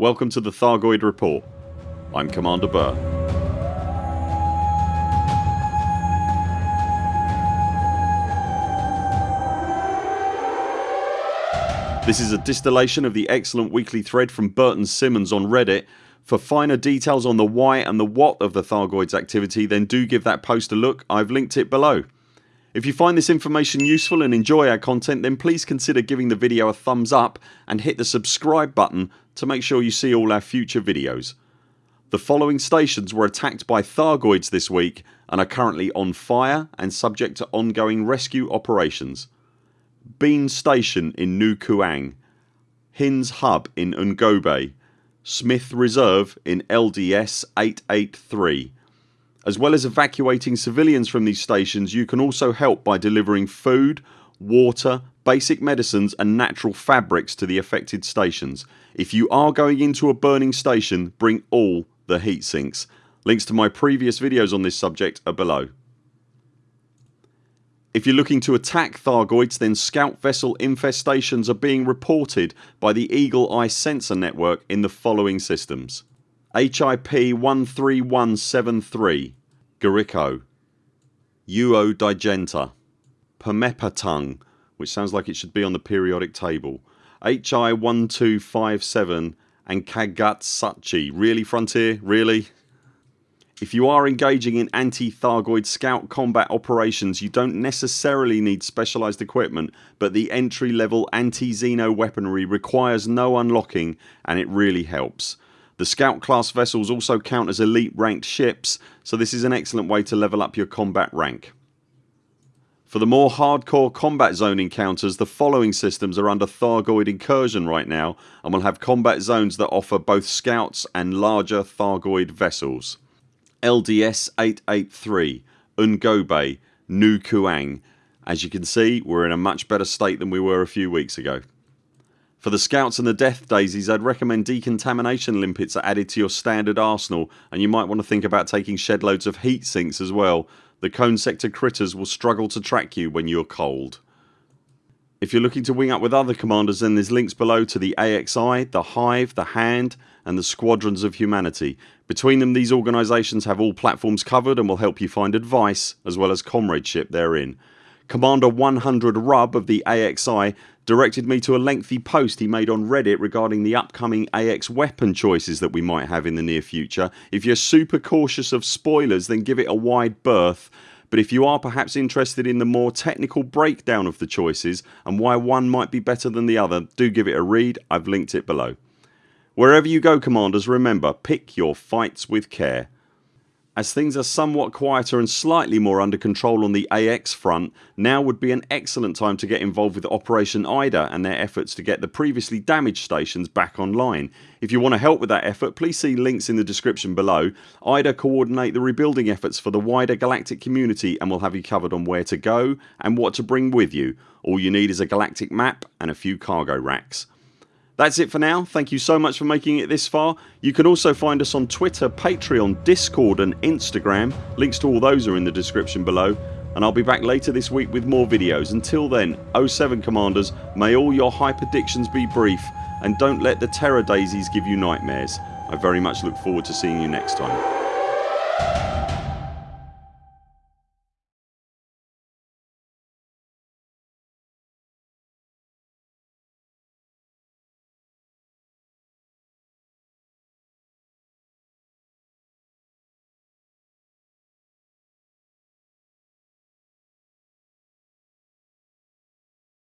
Welcome to the Thargoid Report. I'm Commander Burr. This is a distillation of the excellent weekly thread from Burton Simmons on Reddit. For finer details on the why and the what of the Thargoids activity then do give that post a look, I've linked it below. If you find this information useful and enjoy our content then please consider giving the video a thumbs up and hit the subscribe button to make sure you see all our future videos. The following stations were attacked by Thargoids this week and are currently on fire and subject to ongoing rescue operations. Bean Station in Nu Kuang, Hin's Hub in Ungobe, Smith Reserve in LDS 883. As well as evacuating civilians from these stations you can also help by delivering food, water, basic medicines and natural fabrics to the affected stations. If you are going into a burning station bring all the heat sinks. Links to my previous videos on this subject are below. If you're looking to attack Thargoids then scout vessel infestations are being reported by the Eagle Eye sensor network in the following systems HIP 13173 Garico Uo Digenta Permepatung which sounds like it should be on the periodic table HI 1257 and Kagutsuchi. Really Frontier? Really? If you are engaging in anti-Thargoid scout combat operations you don't necessarily need specialised equipment but the entry level anti-Xeno weaponry requires no unlocking and it really helps. The scout class vessels also count as elite ranked ships so this is an excellent way to level up your combat rank. For the more hardcore combat zone encounters the following systems are under Thargoid incursion right now and will have combat zones that offer both scouts and larger Thargoid vessels. LDS 883 Ungobe Nu Kuang. As you can see we're in a much better state than we were a few weeks ago. For the scouts and the death daisies I'd recommend decontamination limpets are added to your standard arsenal and you might want to think about taking shed loads of heat sinks as well. The cone sector critters will struggle to track you when you're cold. If you're looking to wing up with other commanders then there's links below to the AXI, the Hive, the Hand and the Squadrons of Humanity. Between them these organisations have all platforms covered and will help you find advice as well as comradeship therein. Commander 100 Rub of the AXI directed me to a lengthy post he made on reddit regarding the upcoming AX weapon choices that we might have in the near future. If you're super cautious of spoilers then give it a wide berth but if you are perhaps interested in the more technical breakdown of the choices and why one might be better than the other do give it a read. I've linked it below. Wherever you go commanders remember pick your fights with care. As things are somewhat quieter and slightly more under control on the AX front now would be an excellent time to get involved with Operation IDA and their efforts to get the previously damaged stations back online. If you want to help with that effort please see links in the description below. IDA coordinate the rebuilding efforts for the wider galactic community and will have you covered on where to go and what to bring with you. All you need is a galactic map and a few cargo racks. That's it for now. Thank you so much for making it this far. You can also find us on Twitter, Patreon, Discord and Instagram. Links to all those are in the description below and I'll be back later this week with more videos. Until then 0 7 CMDRs may all your hype hyperdictions be brief and don't let the terror daisies give you nightmares. I very much look forward to seeing you next time.